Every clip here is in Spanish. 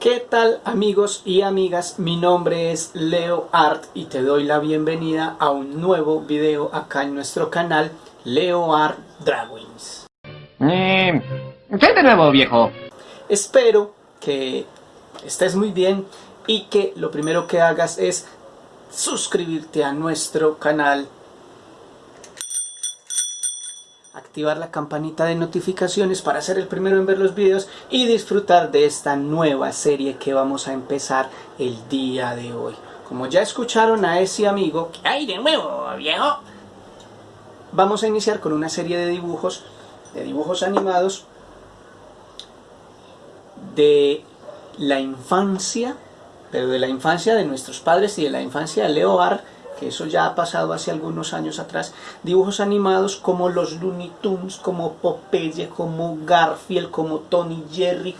¿Qué tal amigos y amigas? Mi nombre es Leo Art y te doy la bienvenida a un nuevo video acá en nuestro canal Leo Art Drawings. Eh, ¿Qué de nuevo, viejo? Espero que estés muy bien y que lo primero que hagas es suscribirte a nuestro canal activar la campanita de notificaciones para ser el primero en ver los videos y disfrutar de esta nueva serie que vamos a empezar el día de hoy. Como ya escucharon a ese amigo, ¿qué hay de nuevo, viejo? Vamos a iniciar con una serie de dibujos, de dibujos animados de la infancia, pero de la infancia de nuestros padres y de la infancia de Leo Art que eso ya ha pasado hace algunos años atrás, dibujos animados como los Looney Tunes, como Popeye, como Garfield, como Tony Jerry,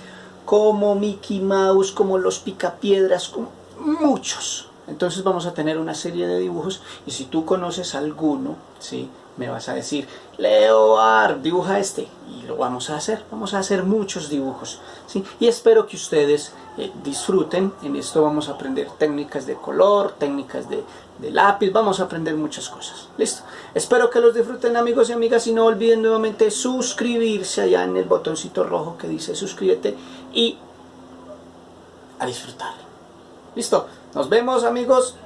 como Mickey Mouse, como los Picapiedras, como muchos. Entonces vamos a tener una serie de dibujos y si tú conoces alguno, ¿sí? me vas a decir, Leo dibuja este. Y lo vamos a hacer. Vamos a hacer muchos dibujos. ¿sí? Y espero que ustedes eh, disfruten. En esto vamos a aprender técnicas de color, técnicas de, de, lápiz. Vamos a aprender muchas cosas. Listo. Espero que los disfruten amigos y amigas. Y no olviden nuevamente suscribirse allá en el botoncito rojo que dice suscríbete. Y a disfrutar. Listo. Nos vemos amigos.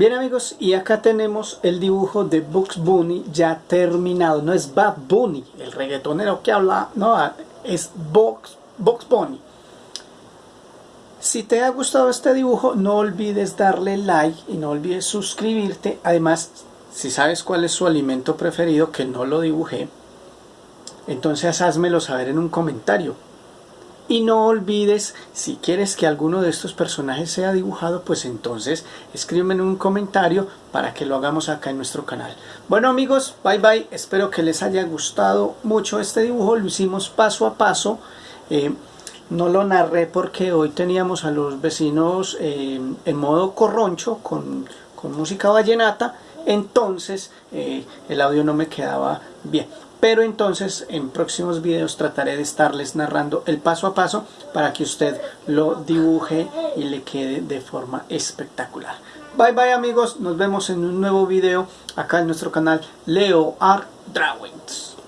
Bien amigos, y acá tenemos el dibujo de Bugs Bunny ya terminado. No es Bad Bunny, el reggaetonero que habla, no, es Bugs, Bugs Bunny. Si te ha gustado este dibujo, no olvides darle like y no olvides suscribirte. Además, si sabes cuál es su alimento preferido, que no lo dibujé, entonces házmelo saber en un comentario. Y no olvides, si quieres que alguno de estos personajes sea dibujado, pues entonces escríbeme en un comentario para que lo hagamos acá en nuestro canal. Bueno amigos, bye bye. Espero que les haya gustado mucho este dibujo. Lo hicimos paso a paso. Eh, no lo narré porque hoy teníamos a los vecinos eh, en modo corroncho con, música vallenata. Entonces eh, el audio no me quedaba bien pero entonces en próximos videos trataré de estarles narrando el paso a paso para que usted lo dibuje y le quede de forma espectacular. Bye bye amigos, nos vemos en un nuevo video acá en nuestro canal Leo Art Drawings.